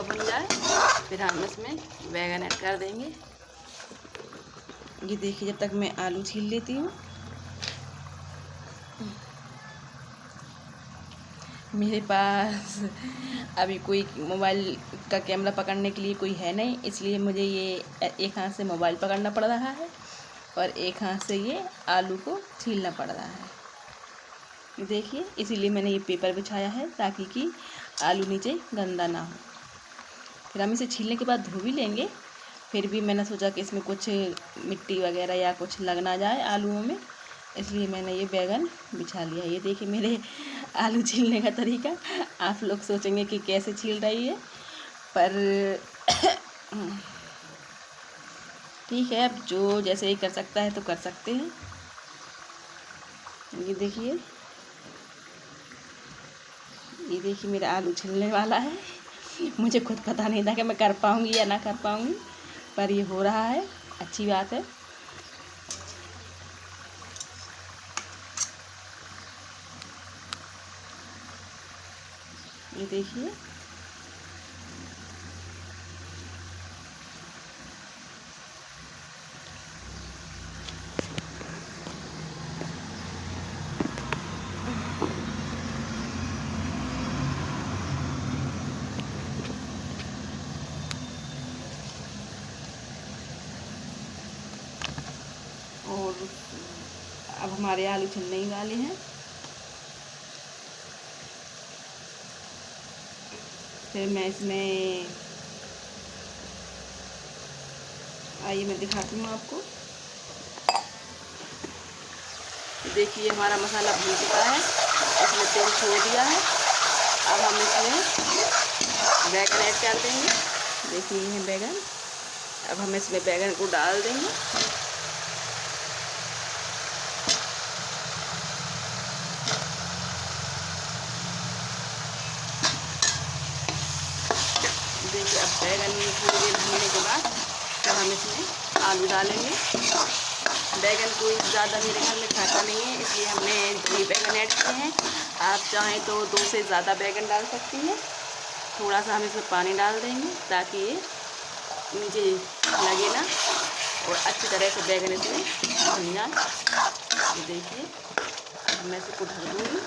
थोड़ा बन जाए। फिर हम इसमें बैगन ऐड कर देंगे। ये देखिए, जब तक मैं आलू छील लेती हूँ। मेरे पास अभी कोई मोबाइल का कैमरा पकड़ने के लिए कोई है नहीं, इसलिए मुझे ये एक हाथ से मोबाइल पकड़ना पड़ रहा है और एक हाथ से ये आलू को छीलना पड़ रहा है। देखिए, इसीलिए मैंने ये पेपर बिछाया है ताकि कि आलू नीचे गंदा ना हो। फिर हम इसे छीलने के बाद धो भी लेंगे। फिर भी मैंने सोचा कि इसमें कुछ मिट्टी वगैरह या कुछ लग ना जाए आलूओं में, इसलिए मैंने ये बैगन बिछा लिया। ये देखिए मेरे आलू छीलने का तरीका। आप लोग सोचेंगे कि कैसे छील रही है, पर ठीक है, अब जो जैसे ही कर सकता है तो कर सकते हैं। ये देखिए ये देखिए मेरा आलू छिलने वाला है। मुझे खुद पता नहीं था कि मैं कर पाऊँगी या ना कर पाऊँगी, पर ये हो रहा है। अच्छी बात है। ये देखिए। और अब हमारे आलू छिलने ही वाले हैं। फिर मैं इसमें, आइए मैं दिखाती हूँ आपको। देखिए, हमारा मसाला भून चुका है। इसमें तेल छोड़ दिया है। अब हम इसमें बैगन ऐड कर देंगे। देखिए, ये बैगन। अब हम इसमें बैगन को डाल देंगे। देखिए अब बैगन थोड़ी देर भूनने के बाद। तब हम इसमें आलू डालेंगे। बैगन कोई ज़्यादा मेरे घर में खाता नहीं है, इसलिए हमने दो बैगन ऐड किए हैं। आप चाहें तो दो से ज़्यादा बैगन डाल सकती हैं। थोड़ा सा हम इसमें पानी डाल देंगे ताकि ये नीचे लगे ना। और अच्छी तरह से बैगन इसमें भून जाए देखिए मैं इसको ढक दूँगी।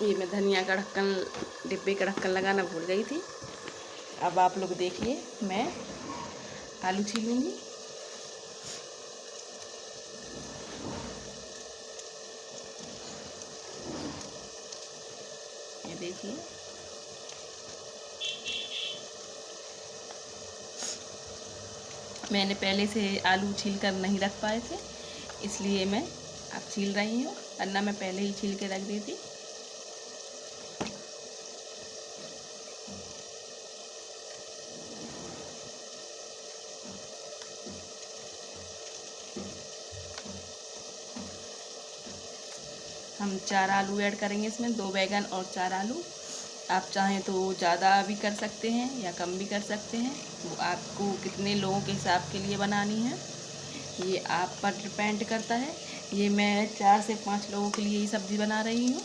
ये मैं धनिया का ढक्कन, डिब्बे का ढक्कन लगाना भूल गई थी। अब आप लोग देखिए, मैं आलू छीलूँगी ये देखिए। मैंने पहले से आलू छील कर नहीं रख पाए थे, इसलिए मैं अब छील रही हूँ। वरना मैं पहले ही छील के रख दी थी। हम चार आलू ऐड करेंगे इसमें, दो बैगन और चार आलू। आप चाहें तो ज़्यादा भी कर सकते हैं या कम भी कर सकते हैं। वो आपको कितने लोगों के हिसाब के लिए बनानी है, ये आप पर डिपेंड करता है। ये मैं चार से पाँच लोगों के लिए ही सब्ज़ी बना रही हूँ।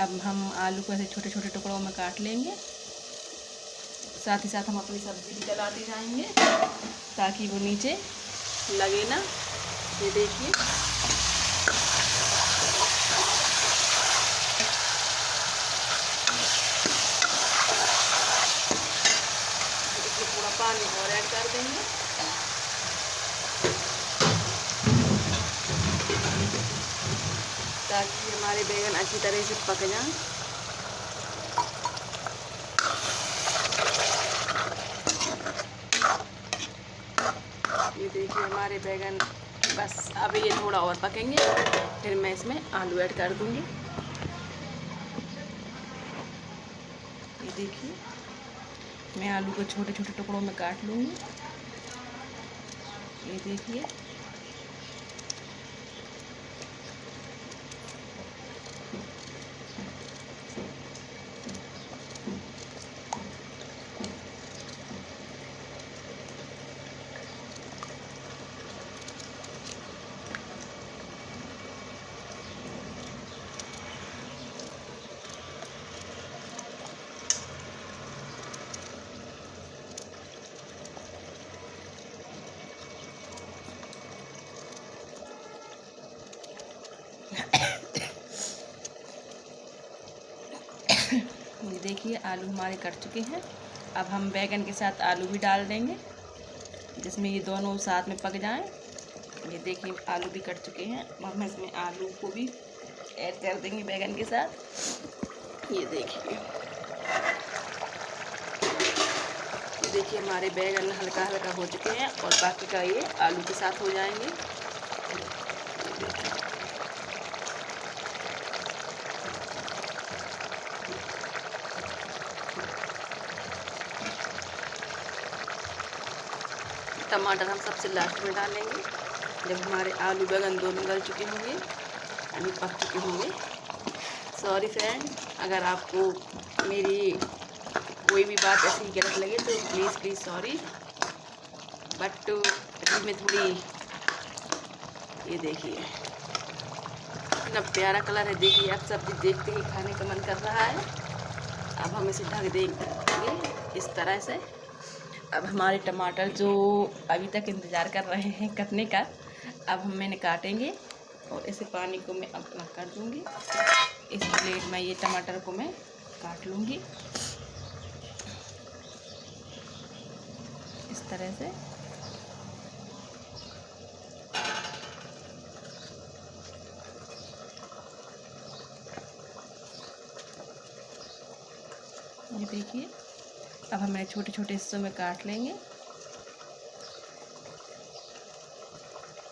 अब हम आलू को ऐसे छोटे छोटे टुकड़ों में काट लेंगे। साथ ही साथ हम अपनी सब्ज़ी भी चलाते जाएँगे ताकि वो नीचे लगे ना। ये देखिए। और ऐड कर देंगे। ताकि हमारे बैगन अच्छी तरह से पक जाएँ। ये देखिए हमारे बैगन बस अब ये थोड़ा और पकेंगे, फिर मैं इसमें आलू ऐड कर दूँगी। ये देखिए। मैं आलू को छोटे छोटे टुकड़ों में काट लूँगी। ये देखिए। ये देखिए, आलू हमारे कट चुके हैं। अब हम बैगन के साथ आलू भी डाल देंगे, जिसमें ये दोनों साथ में पक जाएँ। ये देखिए, आलू भी कट चुके हैं। अब हम इसमें आलू को भी ऐड कर देंगे बैगन के साथ। ये देखिए। देखिए, हमारे बैगन हल्का हल्का हो चुके हैं और बाकी का ये आलू के साथ हो जाएँगे। टमाटर हम सबसे लास्ट में डालेंगे। जब हमारे आलू बैगन दोनों गल चुके होंगे यानी पक चुके होंगे। सॉरी फ्रेंड अगर आपको मेरी कोई भी बात ऐसी गलत लगे तो प्लीज़ प्लीज़ सॉरी बट में थोड़ी ये देखिए। इतना प्यारा कलर है, देखिए, आप सब्ज़ी देखते ही खाने का मन कर रहा है। अब हम इसे ढक देंगे, इस तरह से। अब हमारे टमाटर जो अभी तक इंतज़ार कर रहे हैं कटने का, अब हम मैंने काटेंगे और इसे पानी को मैं अब अलग कर दूँगी। इस प्लेट में ये टमाटर को मैं काट लूँगी। इस तरह से। ये देखिए। अब हमें छोटे छोटे हिस्सों में काट लेंगे।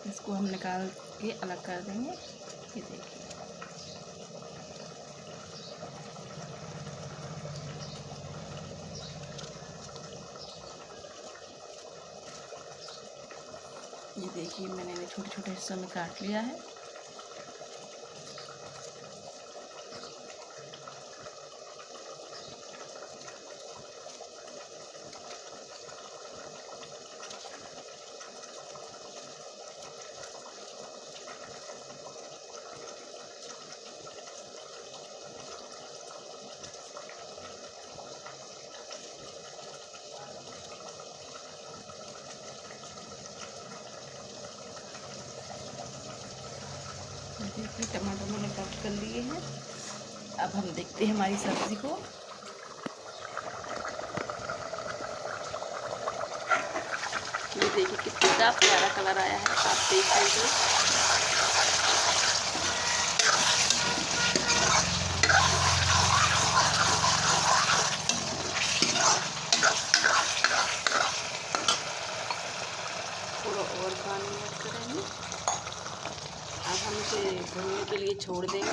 इसको हम निकाल के अलग कर देंगे। ये देखिए। ये देखिए, मैंने छोटे छोटे हिस्सों में काट लिया है। देखिए टमाटर मैंने कट कर लिए हैं। अब हम देखते हैं हमारी सब्ज़ी को। ये देखिए कितना प्यारा कलर आया है, आप देख लीजिए थोड़ा और पानी ऐड करेंगे अब हम इसे भूनने के लिए छोड़ देंगे।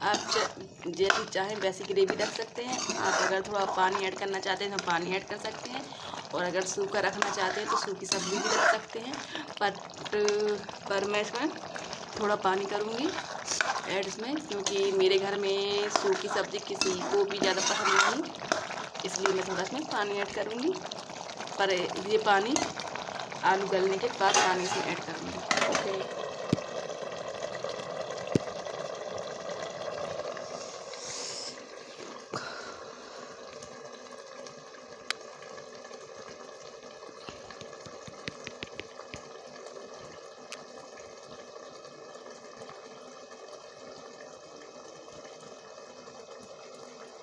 आप जैसी चाहें वैसी ग्रेवी रख सकते हैं। आप अगर थोड़ा पानी ऐड करना चाहते हैं तो पानी ऐड कर सकते हैं और अगर सूखा रखना चाहते हैं तो सूखी सब्ज़ी भी रख सकते हैं। बट पर मैं इसमें थोड़ा पानी करूँगी ऐड इसमें, क्योंकि मेरे घर में सूखी सब्ज़ी किसी को भी ज़्यादा पसंद नहीं। इसलिए मैं थोड़ा इसमें पानी ऐड करूँगी। पर ये पानी आलू गलने के बाद पानी इसमें ऐड करूँगी। ओके